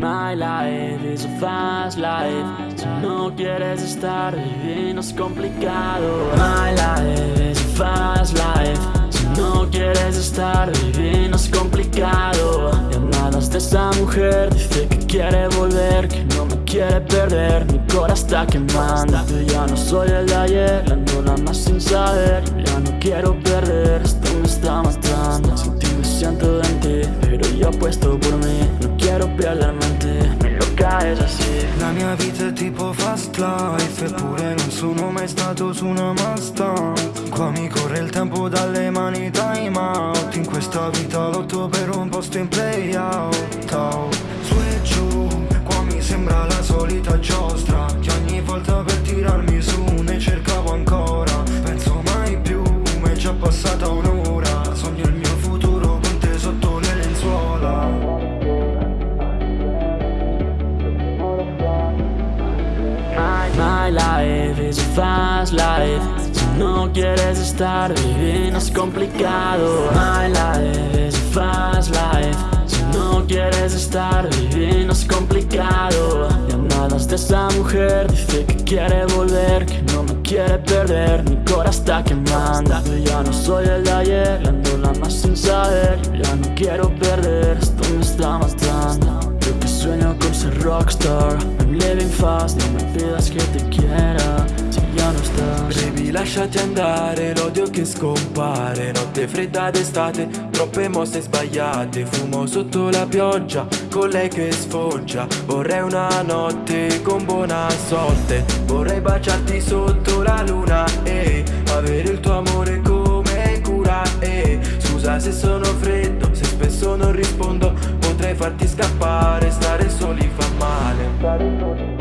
My life is a fast life. Si no quieres estar viviendo es complicado. My life is a fast life. Si no quieres estar viviendo es complicado. Llamadas de esa mujer Dice que quiere volver Que no me quiere perder. Mi corazón está quemando Yo ya no soy el de ayer. Ando nada más sin saber ya no quiero perder. Esto me está matando Sin ti me siento en ti Pero yo apuesto por mí No quiero perdermente Mi loca è así La mia vita è tipo fast life Eppure non sono mai stato su una Mustang Qua mi corre il tempo dalle mani time out. In questa vita lotto per un posto in play out fast life Si no quieres estar viviendo es complicado. My life is a fast life. Si no quieres estar viviendo es complicado. Llamadas de esa mujer Dice que quiere volver Que no me quiere perder. Mi corazón está quemando. Yo ya no soy el de ayer Ando la más sin saber. Ya no quiero perder Esto me está matando. Yo que sueño con ser rockstar I'm living fast No me lasciati andare, l'odio che scompare Notte fredda d'estate, troppe mosse sbagliate Fumo sotto la pioggia, con lei che sfoggia Vorrei una notte con buona sorte Vorrei baciarti sotto la luna e Avere il tuo amore come cura e Scusa se sono freddo, se spesso non rispondo Potrei farti scappare, stare soli fa male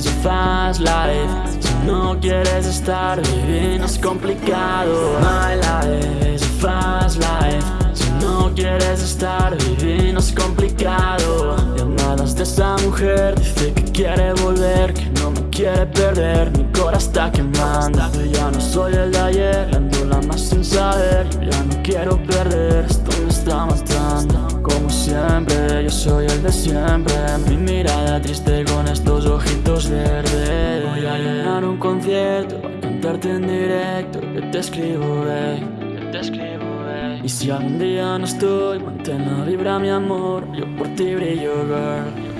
is a fast life. Si no quieres estar viviendo es complicado. My life is a fast life. Si no quieres estar viviendo es complicado. Llamadas de esa mujer. Dice que quiere volver Que no me quiere perder. Mi corazón está quemando. Yo ya no soy el de ayer. La más sin saber. Yo ya no quiero perder de siempre. Mi mirada triste con estos ojitos verdes. Voy a llenar un concierto A cantarte en directo. Que te escribo, babe. Que te escribo, babe. Y si algún día no estoy Mantén la vibra, mi amor. Yo por ti brillo, girl